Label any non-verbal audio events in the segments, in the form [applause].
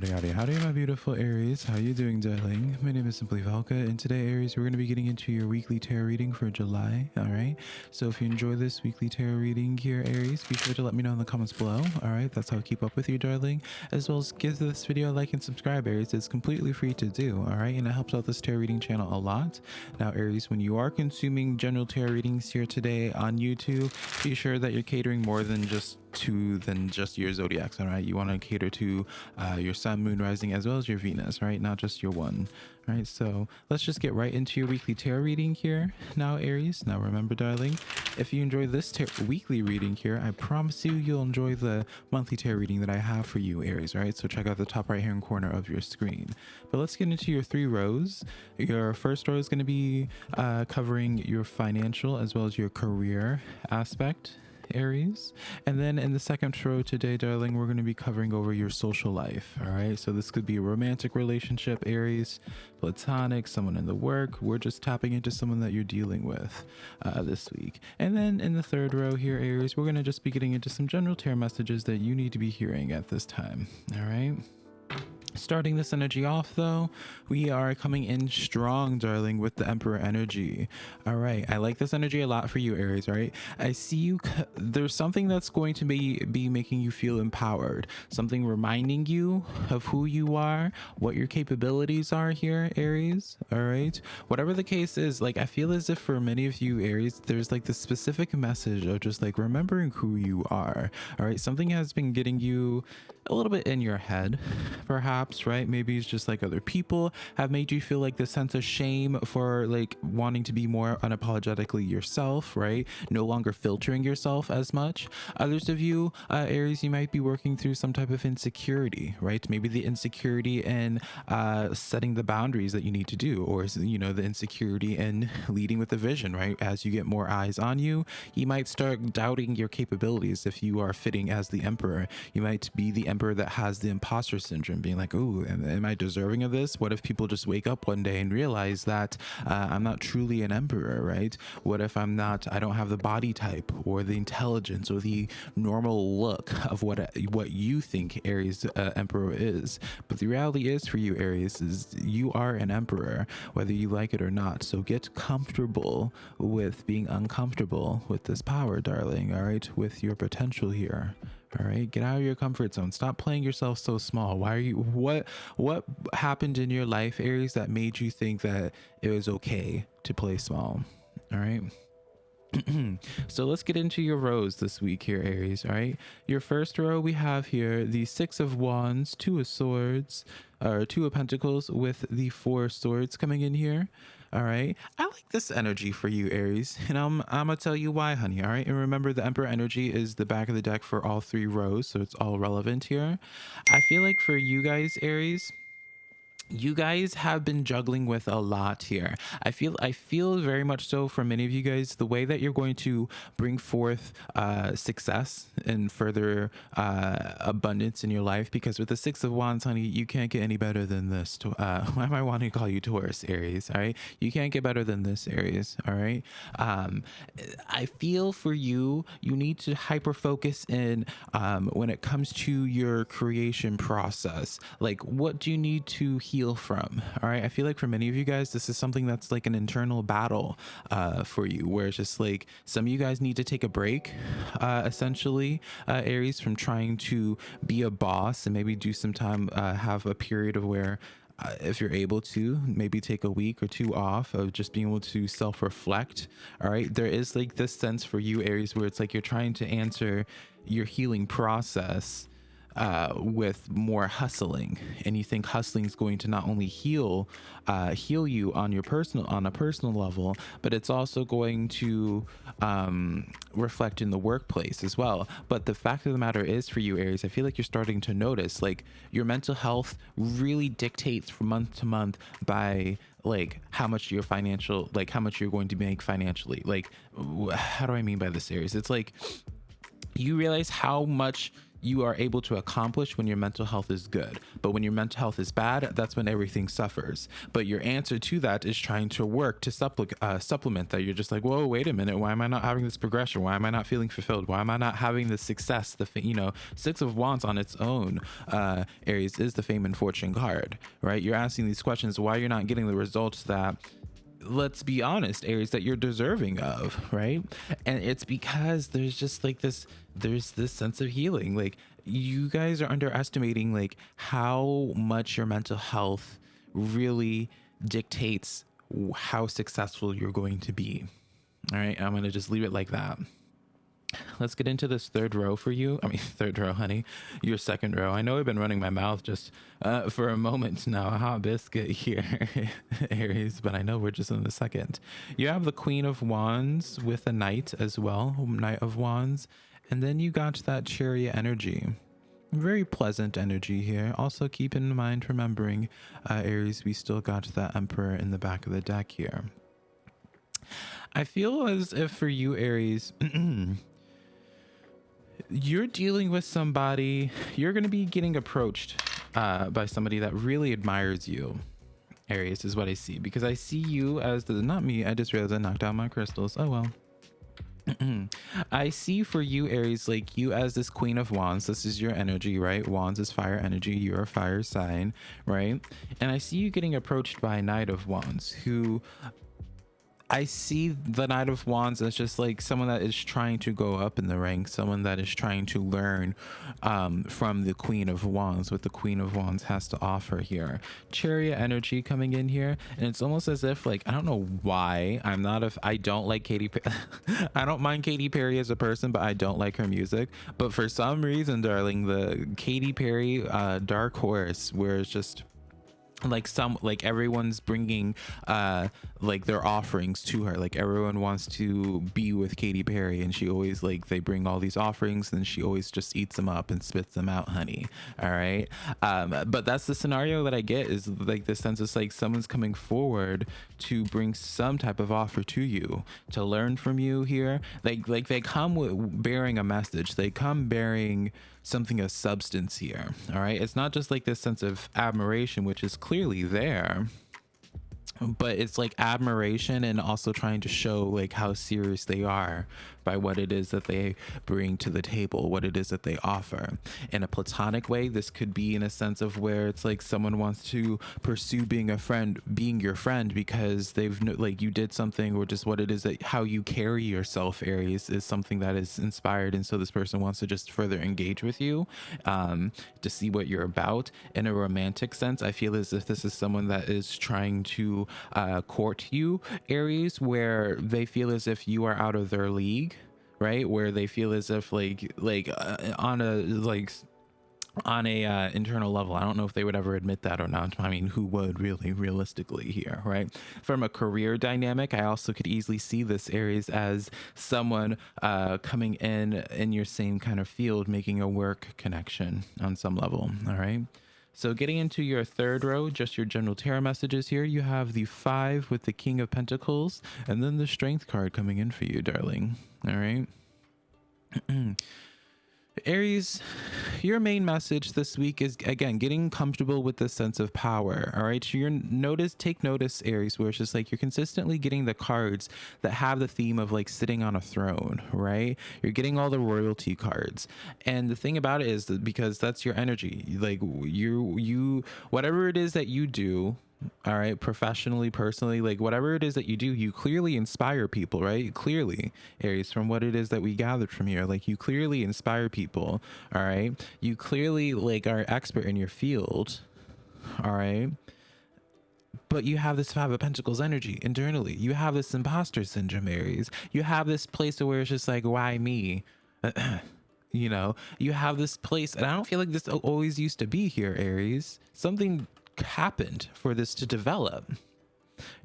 howdy, howdy, howdy, my beautiful Aries. How you doing, darling? My name is Simply Velka, and today, Aries, we're going to be getting into your weekly tarot reading for July, all right? So if you enjoy this weekly tarot reading here, Aries, be sure to let me know in the comments below, all right? That's how I keep up with you, darling. As well as give this video a like and subscribe, Aries. It's completely free to do, all right? And it helps out this tarot reading channel a lot. Now, Aries, when you are consuming general tarot readings here today on YouTube, be sure that you're catering more than just to than just your zodiacs all right? You want to cater to uh, your sun moon rising as well as your venus right? Not just your one all right? So let's just get right into your weekly tarot reading here now aries. Now remember darling if you enjoy this weekly reading here i promise you you'll enjoy the monthly tarot reading that i have for you aries right? So check out the top right hand corner of your screen. But let's get into your three rows. Your first row is going to be uh, covering your financial as well as your career aspect Aries. And then in the second row today, darling, we're going to be covering over your social life. All right. So this could be a romantic relationship, Aries, platonic, someone in the work. We're just tapping into someone that you're dealing with uh, this week. And then in the third row here, Aries, we're going to just be getting into some general tarot messages that you need to be hearing at this time. All right. Starting this energy off though, we are coming in strong, darling, with the Emperor energy. All right, I like this energy a lot for you, Aries, right? I see you, there's something that's going to be, be making you feel empowered. Something reminding you of who you are, what your capabilities are here, Aries, all right? Whatever the case is, like, I feel as if for many of you, Aries, there's like this specific message of just like remembering who you are, all right? Something has been getting you a little bit in your head, perhaps, right? Maybe it's just like other people have made you feel like this sense of shame for like wanting to be more unapologetically yourself, right? No longer filtering yourself as much. Others of you, uh, Aries, you might be working through some type of insecurity, right? Maybe the insecurity in uh, setting the boundaries that you need to do, or, you know, the insecurity in leading with the vision, right? As you get more eyes on you, you might start doubting your capabilities if you are fitting as the emperor. You might be the emperor that has the imposter syndrome, being like, "Oh, am, am, I deserving of this? What if people just wake up one day and realize that uh, I'm not truly an emperor, right? What if I'm not? I don't have the body type or the intelligence or the normal look of what what you think Aries uh, emperor is. But the reality is for you, Aries, is you are an emperor, whether you like it or not. So get comfortable with being uncomfortable with this power, darling. All right, with your potential here all right get out of your comfort zone. Stop playing yourself so small. Why are you what what happened in your life aries that made you think that it was okay to play small? All right? [clears throat] So let's get into your rows this week here aries all right? Your first row we have here the six of wands two of swords or two of pentacles with the four swords coming in here all right. I like this energy for you, Aries. And I'm, I'm to tell you why, honey. All right. And remember, the Emperor energy is the back of the deck for all three rows. So it's all relevant here. I feel like for you guys, Aries, you guys have been juggling with a lot here. I feel i feel very much so for many of you guys the way that you're going to bring forth uh success and further uh abundance in your life because with the six of wands honey you can't get any better than this uh [laughs] why am i wanting to call you taurus aries all right? You can't get better than this aries all right? Um i feel for you you need to hyper focus in um when it comes to your creation process. Like what do you need to heal heal from. All right. I feel like for many of you guys, this is something that's like an internal battle uh, for you, where it's just like some of you guys need to take a break, uh, essentially, uh, Aries, from trying to be a boss and maybe do some time, uh, have a period of where uh, if you're able to maybe take a week or two off of just being able to self-reflect all right there is like this sense for you aries where it's like you're trying to answer your healing process uh, with more hustling, and you think hustling is going to not only heal uh, heal you on your personal on a personal level, but it's also going to um, reflect in the workplace as well. But the fact of the matter is, for you Aries, I feel like you're starting to notice like your mental health really dictates from month to month by like how much your financial like how much you're going to make financially. Like how do i mean by this Aries? It's like you realize how much you are able to accomplish when your mental health is good. But when your mental health is bad, that's when everything suffers. But your answer to that is trying to work to uh, supplement that. You're just like, whoa, wait a minute. Why am I not having this progression? Why am I not feeling fulfilled? Why am I not having the success? The you know, Six of Wands on its own, uh, Aries is the fame and fortune card, right? You're asking these questions why you're not getting the results that let's be honest aries that you're deserving of right? And it's because there's just like this there's this sense of healing. Like you guys are underestimating like how much your mental health really dictates how successful you're going to be. All right i'm going to just leave it like that let's get into this third row for you. I mean, [laughs] third row, honey. Your second row. I know I've been running my mouth just uh, for a moment now. A Hot biscuit [laughs] here, Aries, but I know we're just in the second. You have the Queen of Wands with a Knight as well, Knight of Wands. And then you got that Chariot energy. Very pleasant energy here. Also, keep in mind, remembering, uh, Aries, we still got that Emperor in the back of the deck here. I feel as if for you, Aries, [clears throat] you're dealing with somebody, you're going to be getting approached uh, by somebody that really admires you. Aries is what I see because I see you as the not me. I just realized I knocked out my crystals. Oh well. [clears throat] I see for you, Aries, like you as this Queen of Wands. This is your energy, right? Wands is fire energy. You're a fire sign, right? And I see you getting approached by a Knight of Wands who I see the Knight of Wands as just like someone that is trying to go up in the ranks, someone that is trying to learn um, from the Queen of Wands, what the Queen of Wands has to offer here. Chariot energy coming in here, and it's almost as if like I don't know why I'm not a I don't like Katy. [laughs] I don't mind Katy Perry as a person, but I don't like her music. But for some reason, darling, the Katy Perry uh, Dark Horse, where it's just like some like everyone's bringing uh like their offerings to her. Like everyone wants to be with Katy Perry and she always like they bring all these offerings and she always just eats them up and spits them out honey. All right? Um but that's the scenario that I get is like the sense it's like someone's coming forward to bring some type of offer to you to learn from you here. Like like they come with bearing a message. They come bearing something of substance here. All right. It's not just like this sense of admiration, which is clearly there but it's like admiration and also trying to show like how serious they are by what it is that they bring to the table what it is that they offer. In a platonic way this could be in a sense of where it's like someone wants to pursue being a friend being your friend because they've like you did something or just what it is that how you carry yourself aries is something that is inspired. And so this person wants to just further engage with you um, to see what you're about. In a romantic sense i feel as if this is someone that is trying to uh, court you, Aries, where they feel as if you are out of their league, right? Where they feel as if like like uh, on a like on a uh, internal level. I don't know if they would ever admit that or not. I mean who would really realistically here right? From a career dynamic i also could easily see this aries as someone uh, coming in in your same kind of field making a work connection on some level all right so getting into your third row, just your general tarot messages here, you have the five with the King of Pentacles, and then the Strength card coming in for you, darling. All right. [clears throat] Aries, your main message this week is again getting comfortable with the sense of power. All right, you're notice, take notice, Aries, where it's just like you're consistently getting the cards that have the theme of like sitting on a throne, right? You're getting all the royalty cards, and the thing about it is that because that's your energy, like you, you, whatever it is that you do, all right professionally personally like whatever it is that you do you clearly inspire people right? Clearly aries from what it is that we gathered from here like you clearly inspire people all right? You clearly like are expert in your field all right? But you have this five of pentacles energy internally. You have this imposter syndrome aries. You have this place where it's just like why me? [clears throat] You know you have this place and i don't feel like this always used to be here aries. Something happened for this to develop.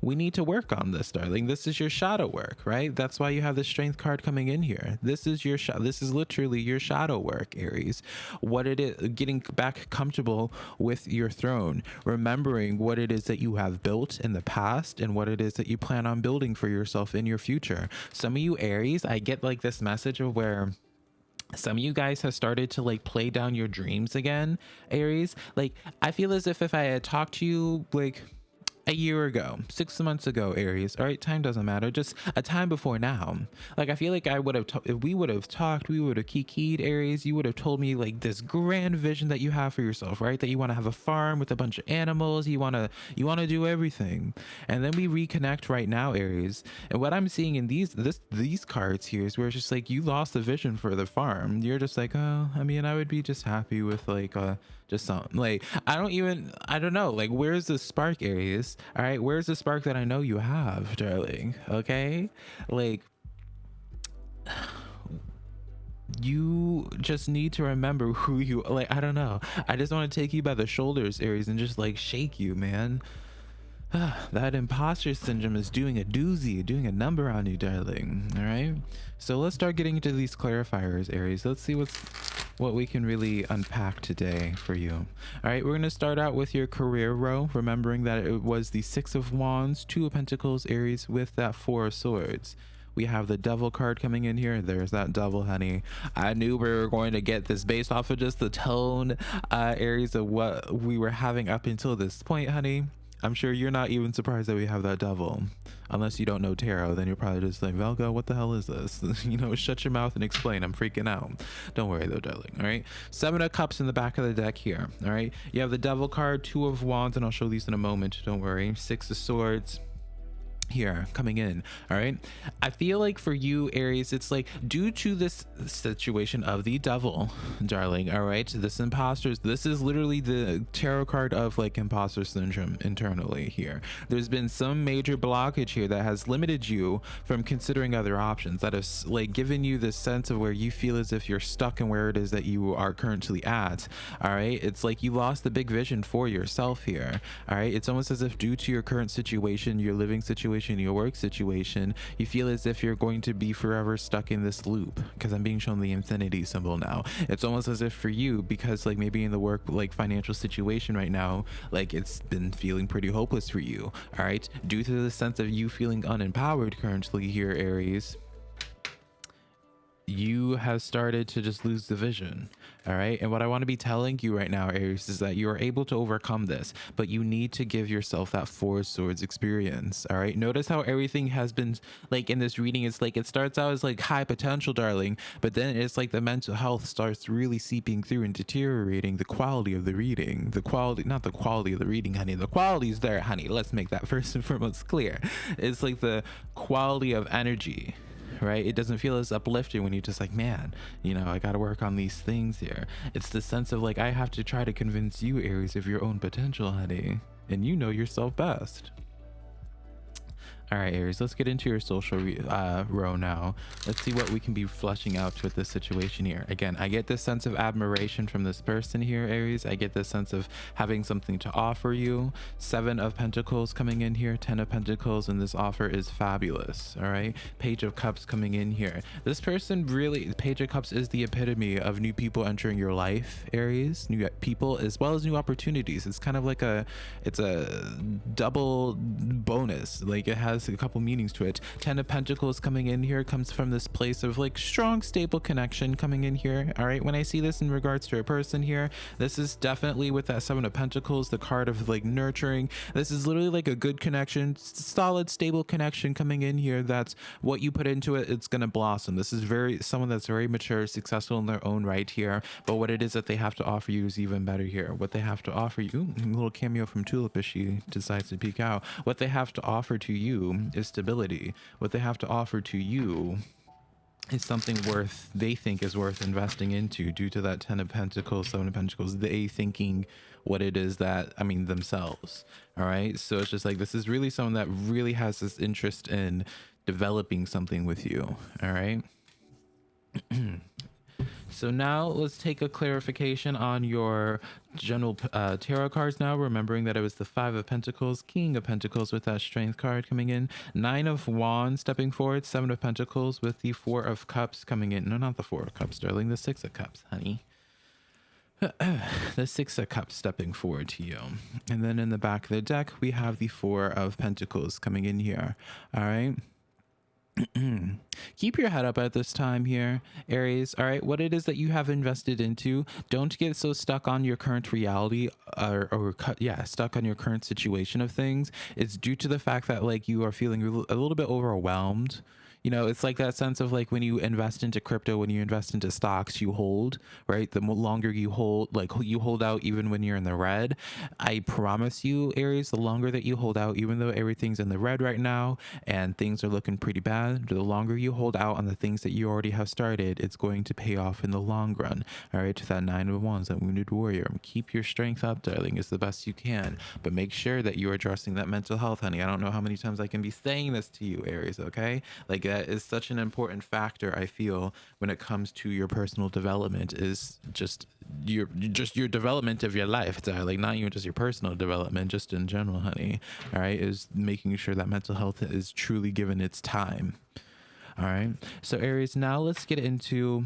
We need to work on this, darling. This is your shadow work, right? That's why you have the strength card coming in here. This is your this is literally your shadow work, Aries. What it is getting back comfortable with your throne, remembering what it is that you have built in the past and what it is that you plan on building for yourself in your future. Some of you Aries, I get like this message of where some of you guys have started to like play down your dreams again aries. Like i feel as if if i had talked to you like a year ago, six months ago, Aries. All right, time doesn't matter. Just a time before now. Like I feel like I would have, if we would have talked, we would have kikied, Aries. You would have told me like this grand vision that you have for yourself, right? That you want to have a farm with a bunch of animals. You want to, you want to do everything. And then we reconnect right now, Aries. And what I'm seeing in these, this, these cards here is where it's just like you lost the vision for the farm. You're just like, oh, I mean, I would be just happy with like a just something. Like I don't even I don't know. Like where's the spark Aries? All right where's the spark that I know you have darling? Okay? Like [sighs] you just need to remember who you like I don't know. I just want to take you by the shoulders Aries and just like shake you man. [sighs] That imposter syndrome is doing a doozy, doing a number on you, darling. All right. So let's start getting into these clarifiers, Aries. Let's see what's what we can really unpack today for you. All right, we're going to start out with your career row, remembering that it was the Six of Wands, Two of Pentacles, Aries, with that Four of Swords. We have the devil card coming in here. There's that devil, honey. I knew we were going to get this based off of just the tone, uh, Aries, of what we were having up until this point, honey. I'm sure you're not even surprised that we have that devil. Unless you don't know tarot, then you're probably just like, Velka, what the hell is this? [laughs] you know, shut your mouth and explain. I'm freaking out. Don't worry though, darling. All right. Seven of cups in the back of the deck here. All right. You have the devil card, two of wands, and I'll show these in a moment. Don't worry. Six of swords here coming in all right? I feel like for you aries it's like due to this situation of the devil [laughs] darling all right this imposters this is literally the tarot card of like imposter syndrome internally here. There's been some major blockage here that has limited you from considering other options that has like given you this sense of where you feel as if you're stuck in where it is that you are currently at all right? It's like you lost the big vision for yourself here all right? It's almost as if due to your current situation your living situation situation, your work situation, you feel as if you're going to be forever stuck in this loop because I'm being shown the infinity symbol now. It's almost as if for you, because like maybe in the work, like financial situation right now, like it's been feeling pretty hopeless for you. All right. Due to the sense of you feeling unempowered currently here, Aries, you have started to just lose the vision all right? And what i want to be telling you right now aries is that you are able to overcome this but you need to give yourself that four swords experience all right? Notice how everything has been like in this reading it's like it starts out as like high potential darling but then it's like the mental health starts really seeping through and deteriorating the quality of the reading the quality not the quality of the reading honey the quality is there honey let's make that [laughs] first and foremost clear. It's like the quality of energy right? It doesn't feel as uplifting when you're just like, man, you know, I got to work on these things here. It's the sense of like, I have to try to convince you, Aries, of your own potential, honey. And you know yourself best. All right, Aries, let's get into your social uh, row now. Let's see what we can be flushing out with this situation here. Again, I get this sense of admiration from this person here, Aries. I get this sense of having something to offer you. Seven of Pentacles coming in here, Ten of Pentacles, and this offer is fabulous. All right, Page of Cups coming in here. This person really, Page of Cups is the epitome of new people entering your life, Aries. New people as well as new opportunities. It's kind of like a, it's a double bonus. Like it has has a couple meanings to it. Ten of Pentacles coming in here comes from this place of like strong, stable connection coming in here. All right. When I see this in regards to a person here, this is definitely with that Seven of Pentacles, the card of like nurturing. This is literally like a good connection, solid, stable connection coming in here. That's what you put into it. It's going to blossom. This is very someone that's very mature, successful in their own right here. But what it is that they have to offer you is even better here. What they have to offer you, ooh, a little cameo from Tulip as she decides to peek out. What they have to offer to you is stability. What they have to offer to you is something worth they think is worth investing into due to that 10 of pentacles 7 of pentacles they thinking what it is that i mean themselves all right so it's just like this is really someone that really has this interest in developing something with you all right [clears throat] So now let's take a clarification on your general uh, tarot cards now, remembering that it was the Five of Pentacles, King of Pentacles with that Strength card coming in, Nine of Wands stepping forward, Seven of Pentacles with the Four of Cups coming in. No, not the Four of Cups, darling, the Six of Cups, honey. [clears throat] the Six of Cups stepping forward to you. And then in the back of the deck, we have the Four of Pentacles coming in here. All right. [clears throat] keep your head up at this time here aries. All right what it is that you have invested into don't get so stuck on your current reality or, or yeah stuck on your current situation of things. It's due to the fact that like you are feeling a little bit overwhelmed you know it's like that sense of like when you invest into crypto when you invest into stocks you hold right? The longer you hold like you hold out even when you're in the red. I promise you aries the longer that you hold out even though everything's in the red right now and things are looking pretty bad the longer you hold out on the things that you already have started it's going to pay off in the long run. All right to that nine of wands that wounded warrior keep your strength up darling as the best you can. But make sure that you're addressing that mental health honey. I don't know how many times i can be saying this to you aries okay? Like that is such an important factor i feel when it comes to your personal development is just your just your development of your life. Uh, like not even just your personal development just in general honey all right is making sure that mental health is truly given its time all right so aries now let's get into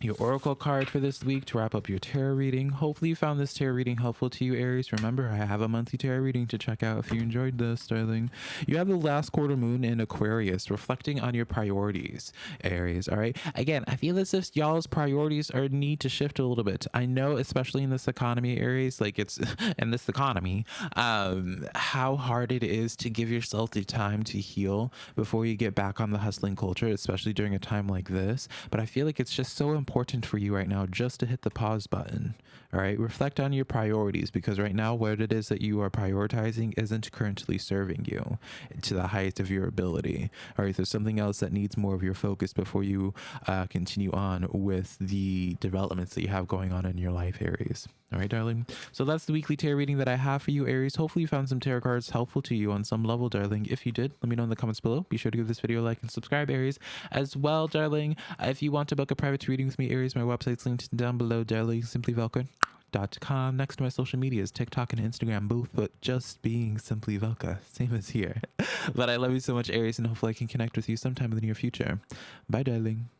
your oracle card for this week to wrap up your tarot reading. Hopefully you found this tarot reading helpful to you, Aries. Remember, I have a monthly tarot reading to check out if you enjoyed this, darling. You have the last quarter moon in Aquarius, reflecting on your priorities, Aries. All right. Again, I feel as if y'all's priorities are need to shift a little bit. I know, especially in this economy, Aries, like it's [laughs] in this economy, um, how hard it is to give yourself the time to heal before you get back on the hustling culture, especially during a time like this. But I feel like it's just so important important for you right now just to hit the pause button. All right. Reflect on your priorities because right now, what it is that you are prioritizing isn't currently serving you to the highest of your ability. All right. There's something else that needs more of your focus before you uh, continue on with the developments that you have going on in your life, Aries. All right, darling. So that's the weekly tarot reading that I have for you, Aries. Hopefully you found some tarot cards helpful to you on some level, darling. If you did, let me know in the comments below. Be sure to give this video a like and subscribe, Aries. As well, darling, uh, if you want to book a private reading with me, Aries, my website's linked down below, darling. Simply Velka.com. Next to my social medias, TikTok and Instagram, both, but just being Simply Velka. Same as here. [laughs] but I love you so much, Aries, and hopefully I can connect with you sometime in the near future. Bye, darling.